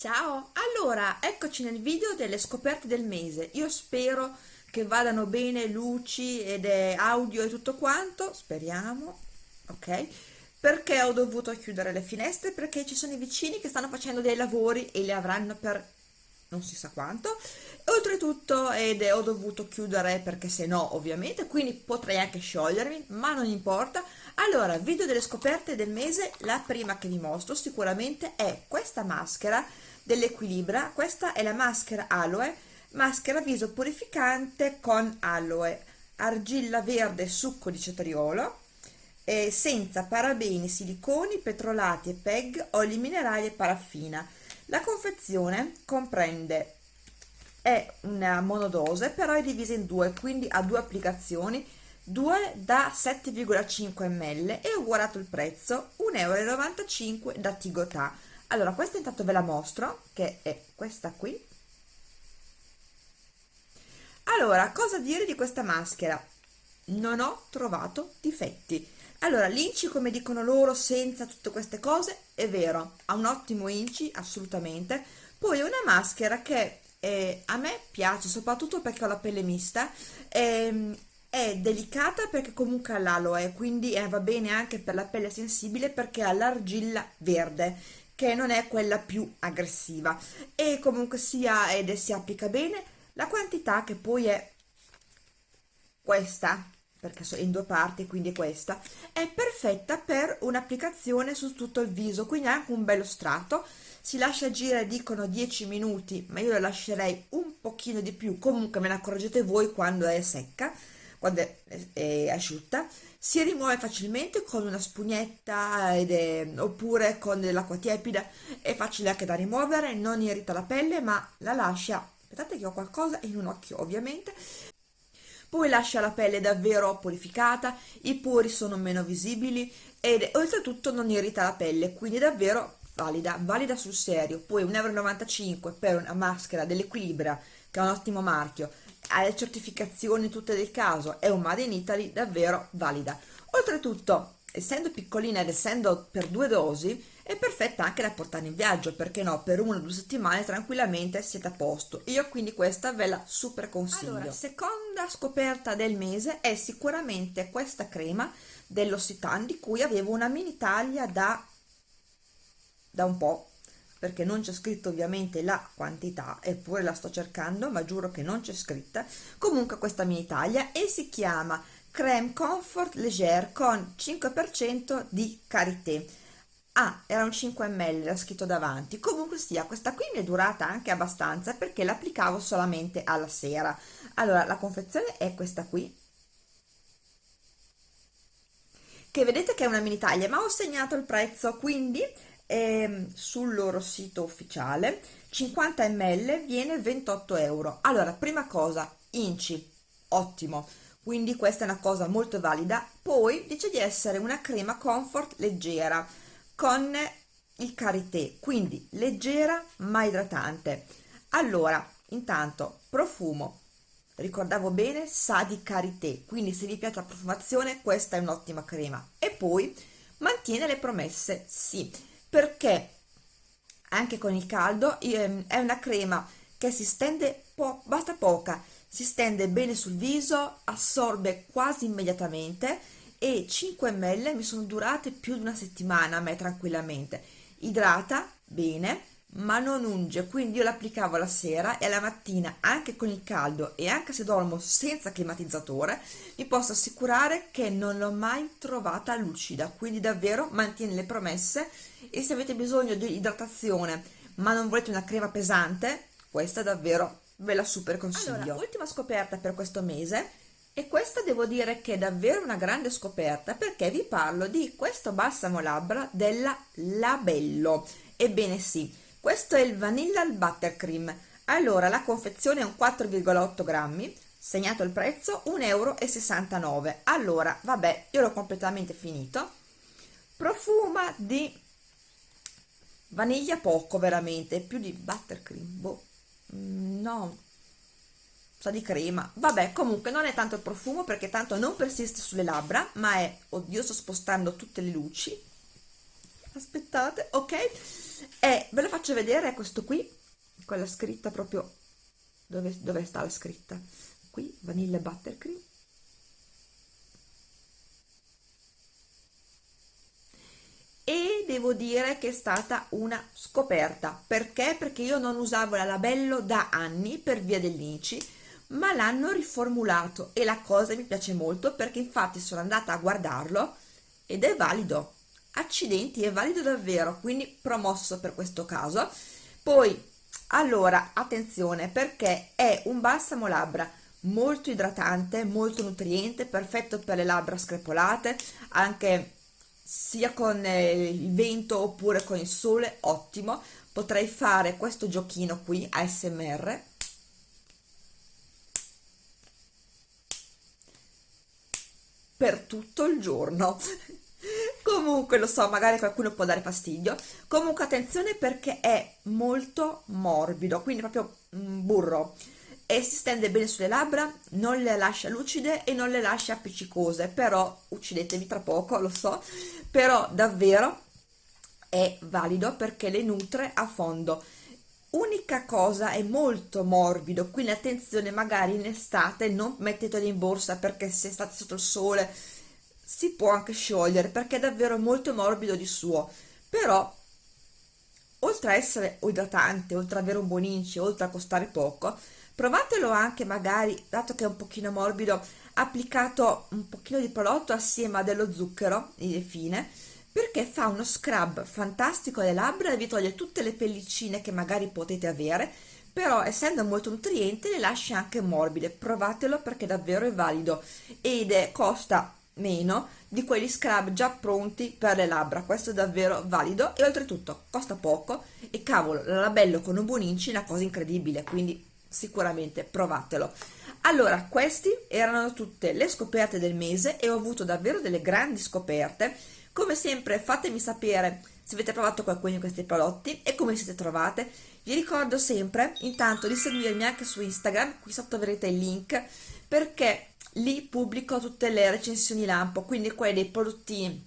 Ciao! Allora, eccoci nel video delle scoperte del mese. Io spero che vadano bene luci ed audio e tutto quanto, speriamo, ok? Perché ho dovuto chiudere le finestre? Perché ci sono i vicini che stanno facendo dei lavori e li avranno per non si sa quanto. Oltretutto ed ho dovuto chiudere perché se no ovviamente, quindi potrei anche sciogliermi, ma non importa. Allora, video delle scoperte del mese, la prima che vi mostro sicuramente è questa maschera dell'Equilibra. Questa è la maschera aloe, maschera viso purificante con aloe, argilla verde succo di cetriolo, senza parabeni, siliconi, petrolati e PEG, oli minerali e paraffina. La confezione comprende è una monodose però è divisa in due quindi ha due applicazioni. 2 da 7,5 ml e ugualato il prezzo 1,95 euro da Tigotà. Allora questa intanto ve la mostro che è questa qui. Allora cosa dire di questa maschera? Non ho trovato difetti allora l'inci come dicono loro senza tutte queste cose è vero ha un ottimo inci assolutamente. Poi è una maschera che eh, a me piace soprattutto perché ho la pelle mista ehm, è delicata perché comunque ha l'aloe quindi eh, va bene anche per la pelle sensibile perché ha l'argilla verde che non è quella più aggressiva. E comunque sia ed si applica bene. La quantità che poi è questa perché è in due parti quindi questa è perfetta per un'applicazione su tutto il viso quindi anche un bello strato. Si lascia agire dicono 10 minuti ma io lo lascerei un pochino di più. Comunque me ne accorgete voi quando è secca quando è, è asciutta. Si rimuove facilmente con una spugnetta è, oppure con dell'acqua tiepida. È facile anche da rimuovere non irrita la pelle ma la lascia. Aspettate che ho qualcosa in un occhio ovviamente poi lascia la pelle davvero purificata i pori sono meno visibili ed oltretutto non irrita la pelle quindi davvero valida valida sul serio poi 1,95 euro per una maschera dell'Equilibra che è un ottimo marchio ha le certificazioni tutte del caso, è un Made in Italy davvero valida. Oltretutto, essendo piccolina ed essendo per due dosi, è perfetta anche da portare in viaggio, perché no, per una o due settimane tranquillamente siete a posto. Io quindi questa ve la super consiglio. Allora, seconda scoperta del mese è sicuramente questa crema dell'Ossitan di cui avevo una mini taglia da, da un po' perché non c'è scritto ovviamente la quantità eppure la sto cercando ma giuro che non c'è scritta comunque questa mia Italia e si chiama creme comfort leger con 5% di karité ah era un 5 ml era scritto davanti. Comunque sia questa qui mi è durata anche abbastanza perché l'applicavo solamente alla sera. Allora la confezione è questa qui. Che vedete che è una mini taglia ma ho segnato il prezzo. Quindi ehm, sul loro sito ufficiale 50 ml viene 28 euro. Allora prima cosa inci ottimo. Quindi questa è una cosa molto valida. Poi dice di essere una crema comfort leggera con il karité quindi leggera ma idratante. Allora intanto profumo. Ricordavo bene sa di karité quindi se vi piace la profumazione questa è un'ottima crema. E poi mantiene le promesse sì perché anche con il caldo ehm, è una crema che si stende po basta poca si stende bene sul viso assorbe quasi immediatamente e 5 ml mi sono durate più di una settimana a me tranquillamente. Idrata bene ma non unge quindi io l'applicavo la sera e alla mattina anche con il caldo e anche se dormo senza climatizzatore vi posso assicurare che non l'ho mai trovata lucida quindi davvero mantiene le promesse e se avete bisogno di idratazione ma non volete una crema pesante questa davvero ve la super consiglio. Allora, ultima scoperta per questo mese e questa devo dire che è davvero una grande scoperta perché vi parlo di questo balsamo labbra della Labello. Ebbene sì questo è il vanilla buttercream. Allora la confezione è un 4,8 grammi segnato il prezzo 1,69 euro allora vabbè io l'ho completamente finito. Profuma di vaniglia poco veramente più di buttercream boh. Mm, no sa di crema. Vabbè comunque non è tanto il profumo perché tanto non persiste sulle labbra ma è oddio sto spostando tutte le luci. Aspettate ok? E ve lo faccio vedere questo qui con la scritta proprio dove, dove sta la scritta. Qui vanilla buttercream. E devo dire che è stata una scoperta. Perché? Perché io non usavo la labello da anni per via dell'inici ma l'hanno riformulato e la cosa mi piace molto perché infatti sono andata a guardarlo ed è valido. Accidenti è valido davvero quindi promosso per questo caso. Poi allora attenzione perché è un balsamo labbra molto idratante molto nutriente perfetto per le labbra screpolate anche sia con eh, il vento oppure con il sole ottimo. Potrei fare questo giochino qui ASMR per tutto il giorno. Comunque lo so magari qualcuno può dare fastidio. Comunque attenzione perché è molto morbido quindi proprio un burro. E si stende bene sulle labbra non le lascia lucide e non le lascia appiccicose. Però uccidetevi tra poco lo so. Però davvero è valido perché le nutre a fondo unica cosa è molto morbido quindi attenzione magari in estate non mettetelo in borsa perché se state sotto il sole si può anche sciogliere perché è davvero molto morbido di suo. Però oltre a essere idratante oltre ad avere un buon inci oltre a costare poco provatelo anche magari dato che è un pochino morbido applicato un pochino di prodotto assieme a dello zucchero fine perché fa uno scrub fantastico alle labbra e vi toglie tutte le pellicine che magari potete avere però essendo molto nutriente le lascia anche morbide. Provatelo perché davvero è valido ed è, costa meno di quegli scrub già pronti per le labbra. Questo è davvero valido e oltretutto costa poco e cavolo la labello con un buon inci è una cosa incredibile quindi sicuramente provatelo. Allora questi erano tutte le scoperte del mese e ho avuto davvero delle grandi scoperte come sempre fatemi sapere se avete provato qualcuno di questi prodotti e come siete trovate. Vi ricordo sempre intanto di seguirmi anche su Instagram, qui sotto avrete il link, perché lì pubblico tutte le recensioni lampo, quindi quelli dei prodotti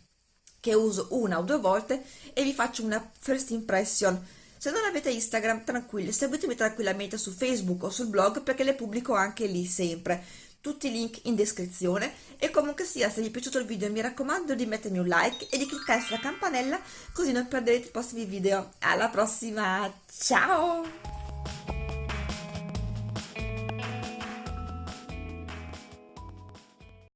che uso una o due volte e vi faccio una first impression. Se non avete Instagram, tranquilli, seguitemi tranquillamente su Facebook o sul blog perché le pubblico anche lì sempre tutti i link in descrizione. E comunque sia se vi è piaciuto il video mi raccomando di mettermi un like e di cliccare sulla campanella così non perderete i prossimi video. Alla prossima ciao